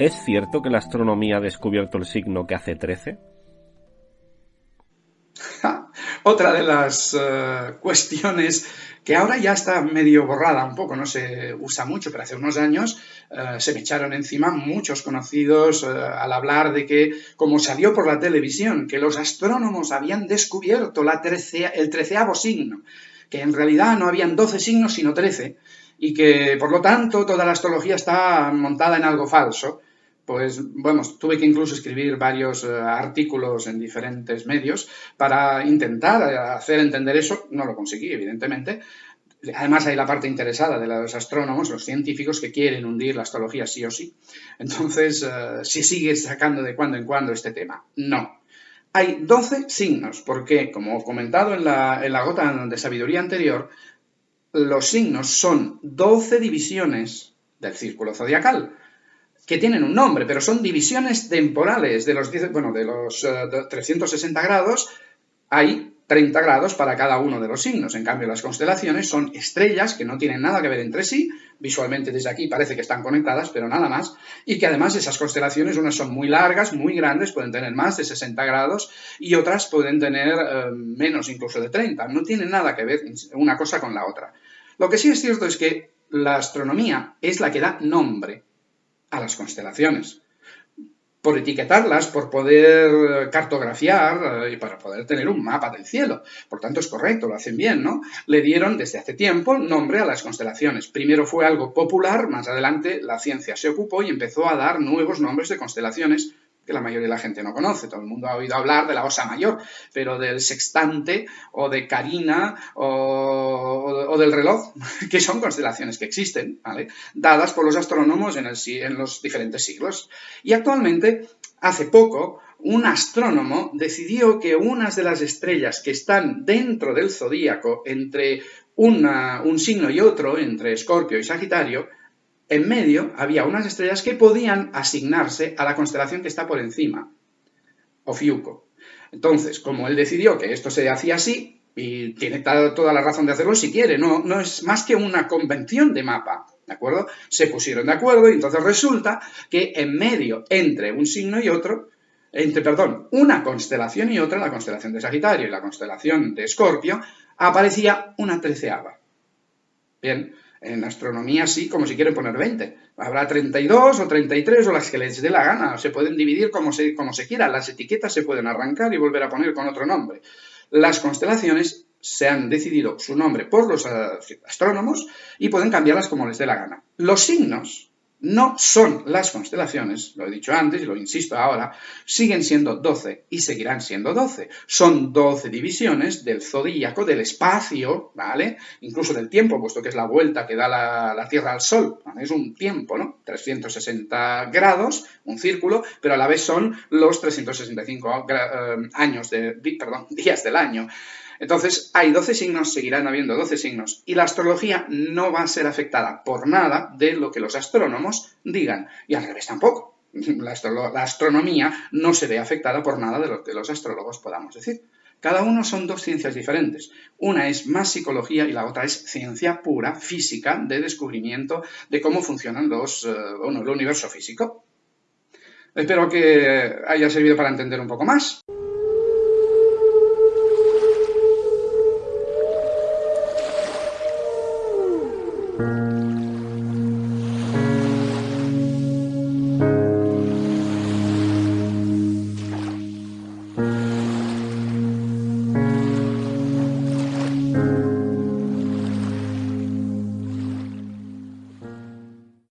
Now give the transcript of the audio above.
¿Es cierto que la astronomía ha descubierto el signo que hace 13? Otra de las eh, cuestiones que ahora ya está medio borrada un poco, no se usa mucho, pero hace unos años eh, se me echaron encima muchos conocidos eh, al hablar de que, como salió por la televisión, que los astrónomos habían descubierto el treceavo signo, que en realidad no habían 12 signos sino 13, y que por lo tanto toda la astrología está montada en algo falso pues bueno, tuve que incluso escribir varios eh, artículos en diferentes medios para intentar eh, hacer entender eso. No lo conseguí, evidentemente. Además hay la parte interesada de los astrónomos, los científicos que quieren hundir la astrología sí o sí. Entonces, uh, si sigue sacando de cuando en cuando este tema. No. Hay 12 signos, porque, como comentado en la, en la gota de sabiduría anterior, los signos son 12 divisiones del círculo zodiacal que tienen un nombre, pero son divisiones temporales de los, bueno, de los 360 eh, grados, hay 30 grados para cada uno de los signos. En cambio, las constelaciones son estrellas que no tienen nada que ver entre sí, visualmente desde aquí parece que están conectadas, pero nada más, y que además esas constelaciones, unas son muy largas, muy grandes, pueden tener más de 60 grados, y otras pueden tener eh, menos incluso de 30. No tienen nada que ver una cosa con la otra. Lo que sí es cierto es que la astronomía es la que da nombre a las constelaciones. Por etiquetarlas, por poder cartografiar eh, y para poder tener un mapa del cielo. Por tanto, es correcto, lo hacen bien, ¿no? Le dieron desde hace tiempo nombre a las constelaciones. Primero fue algo popular, más adelante la ciencia se ocupó y empezó a dar nuevos nombres de constelaciones que la mayoría de la gente no conoce. Todo el mundo ha oído hablar de la Osa Mayor, pero del sextante o de Carina o, del reloj, que son constelaciones que existen, ¿vale? dadas por los astrónomos en, en los diferentes siglos. Y actualmente, hace poco, un astrónomo decidió que unas de las estrellas que están dentro del zodíaco, entre un signo y otro, entre Escorpio y Sagitario, en medio había unas estrellas que podían asignarse a la constelación que está por encima, Ofiuco. Entonces, como él decidió que esto se hacía así, y tiene toda la razón de hacerlo si quiere, no, no es más que una convención de mapa, ¿de acuerdo? Se pusieron de acuerdo y entonces resulta que en medio, entre un signo y otro, entre, perdón, una constelación y otra, la constelación de Sagitario y la constelación de Escorpio, aparecía una treceava. Bien, en astronomía sí, como si quieren poner 20. Habrá 32 o 33 o las que les dé la gana. Se pueden dividir como se, como se quiera. Las etiquetas se pueden arrancar y volver a poner con otro nombre. Las constelaciones se han decidido su nombre por los astrónomos y pueden cambiarlas como les dé la gana. Los signos no son las constelaciones, lo he dicho antes y lo insisto ahora, siguen siendo 12 y seguirán siendo 12. Son 12 divisiones del zodíaco, del espacio, ¿vale? Incluso del tiempo, puesto que es la vuelta que da la, Tierra al Sol. Es un tiempo, ¿no? 360 grados, un círculo, pero a la vez son los 365 eh, años de, perdón, días del año. Entonces, hay 12 signos, seguirán habiendo 12 signos, y la astrología no va a ser afectada por nada de lo que los astrónomos digan, y al revés tampoco. La, astronomía no se ve afectada por nada de lo que los astrólogos podamos decir. Cada uno son dos ciencias diferentes. Una es más psicología y la otra es ciencia pura, física, de descubrimiento de cómo funcionan los, eh, bueno, el universo físico. Espero que haya servido para entender un poco más.